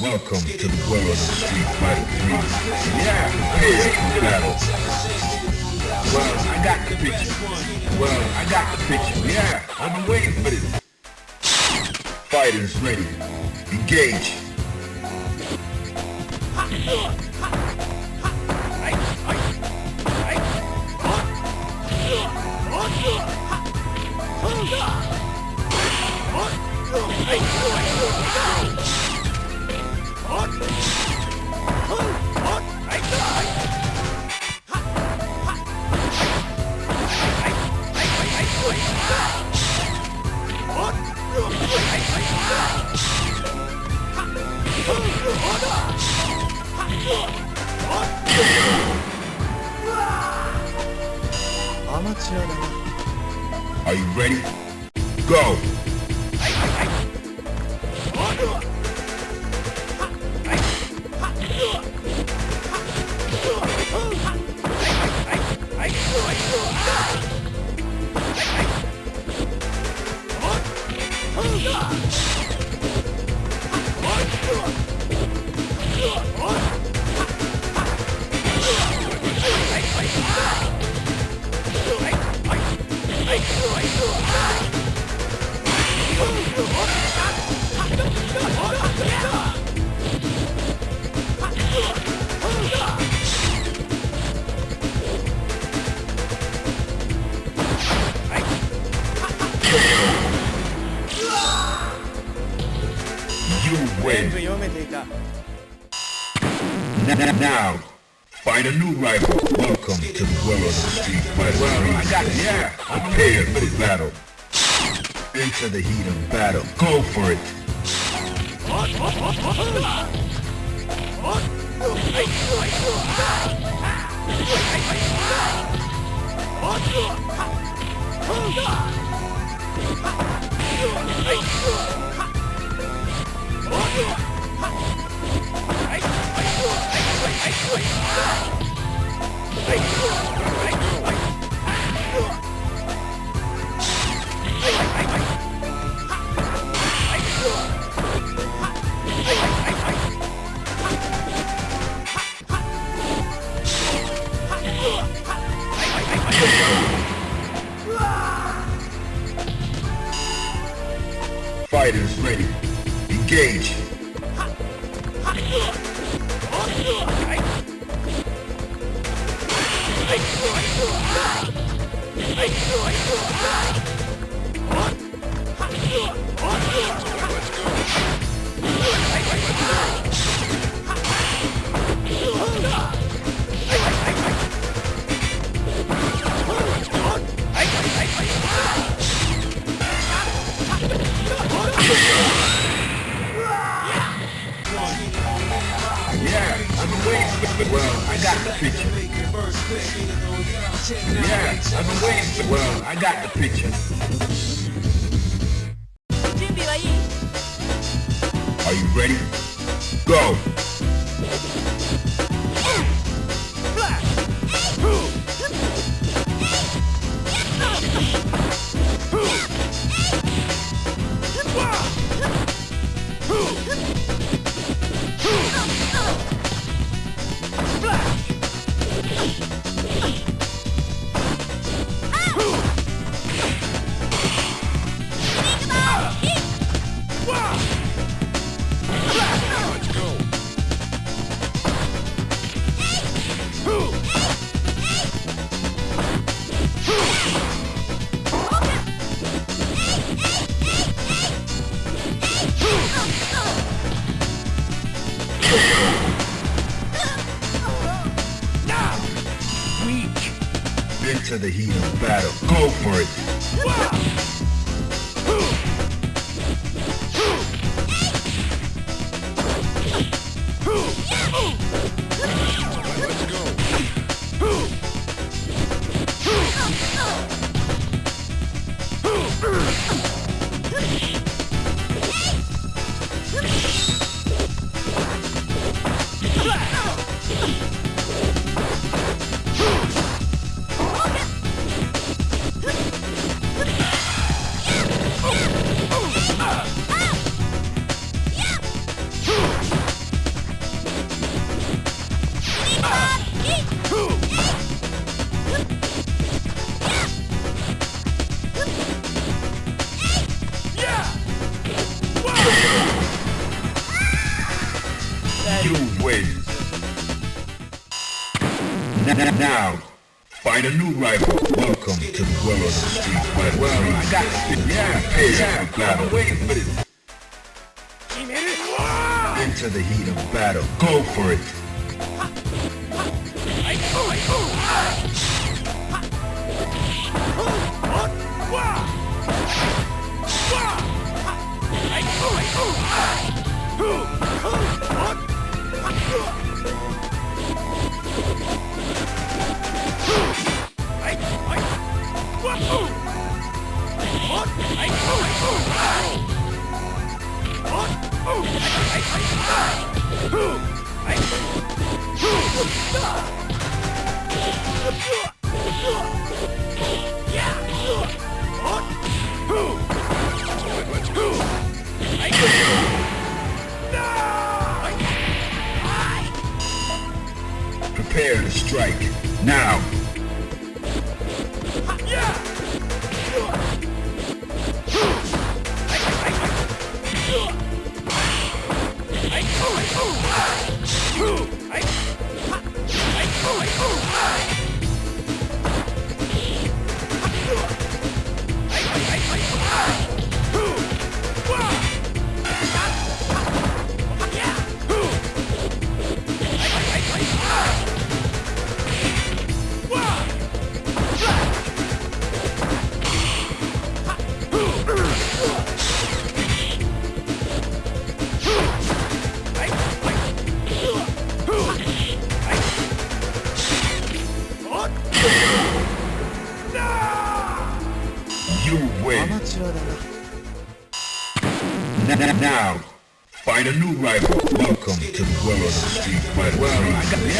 Welcome to the world of Street Fighter 3. Yeah, prepare for battle. Well, I got the picture. Well, I got the picture. Yeah, I've been waiting for this. Fighters ready. Engage. Are interview Now, find a new rival. Welcome to the world of street fighter series. Yeah, prepare for battle. Into the heat of battle. Go for it. Oh, Fighters ready. Engage. Yeah, Yeah, I've been waiting for Well, I got the picture. Are you ready? Go! The heat of battle. Go for it. Wins. Now, find a new rival. Welcome to the world of Street Fighter. Well, I got yeah, hey, yeah, for battle. waiting for this. Into the heat of battle. Go for it. Prepare to strike. Now!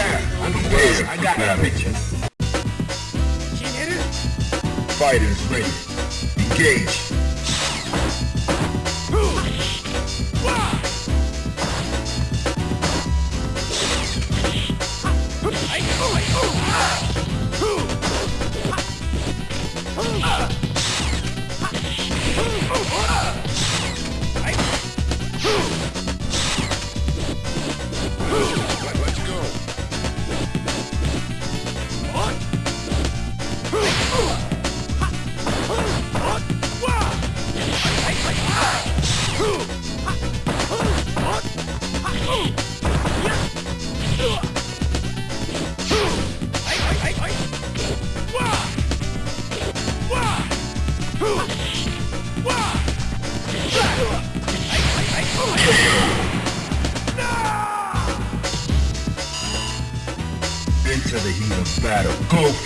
I got, yeah, I'm prepared I got picture. Fighters ready. Engage. Let's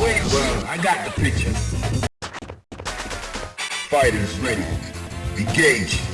Well, I got the picture. Fighters ready. Engage.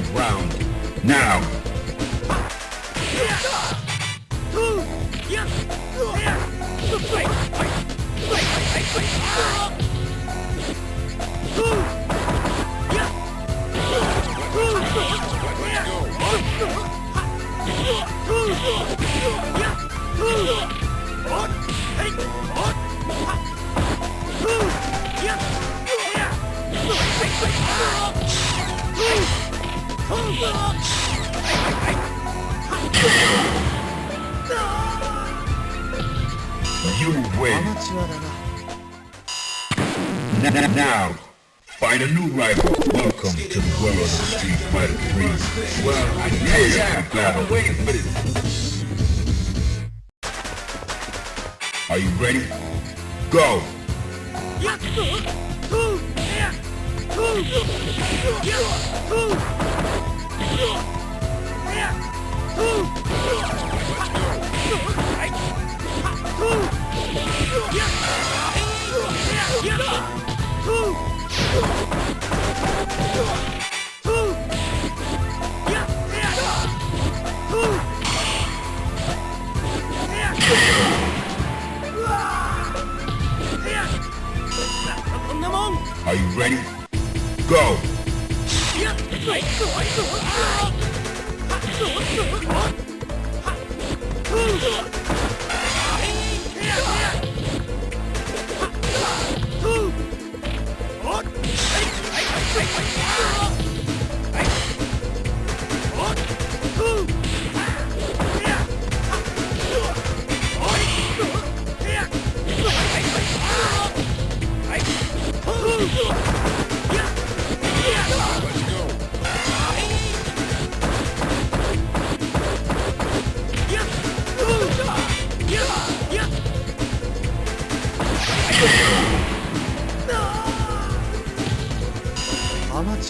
Final round. Now. ア you win. N now, find a new rival. Welcome to the world of Street Fighter 3. Well, I dare yeah, to battle. Wait a minute. Are you ready? Go! Yeah. Are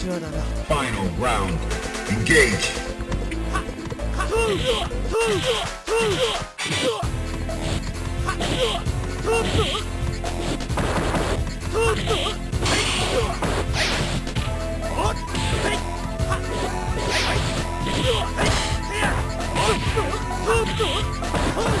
Amateur アマチュアだな Final round. Engage. You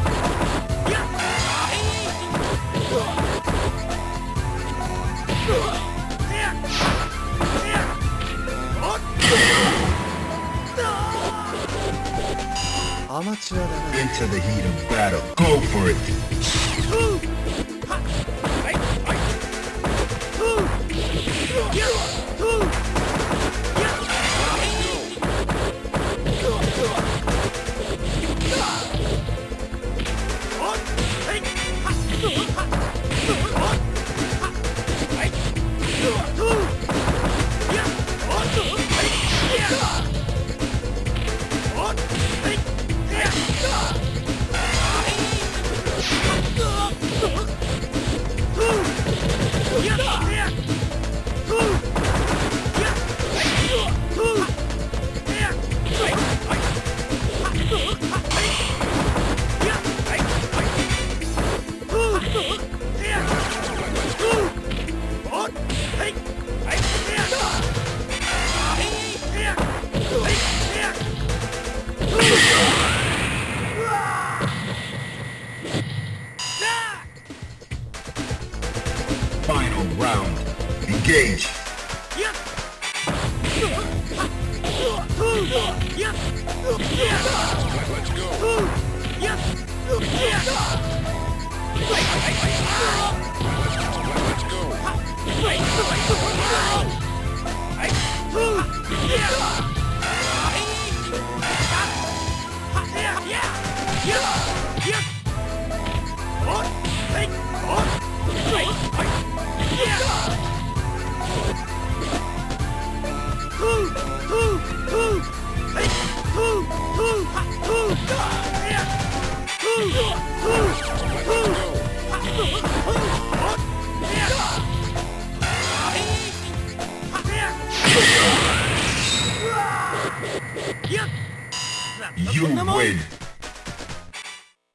Into the heat of battle. Go for it. Final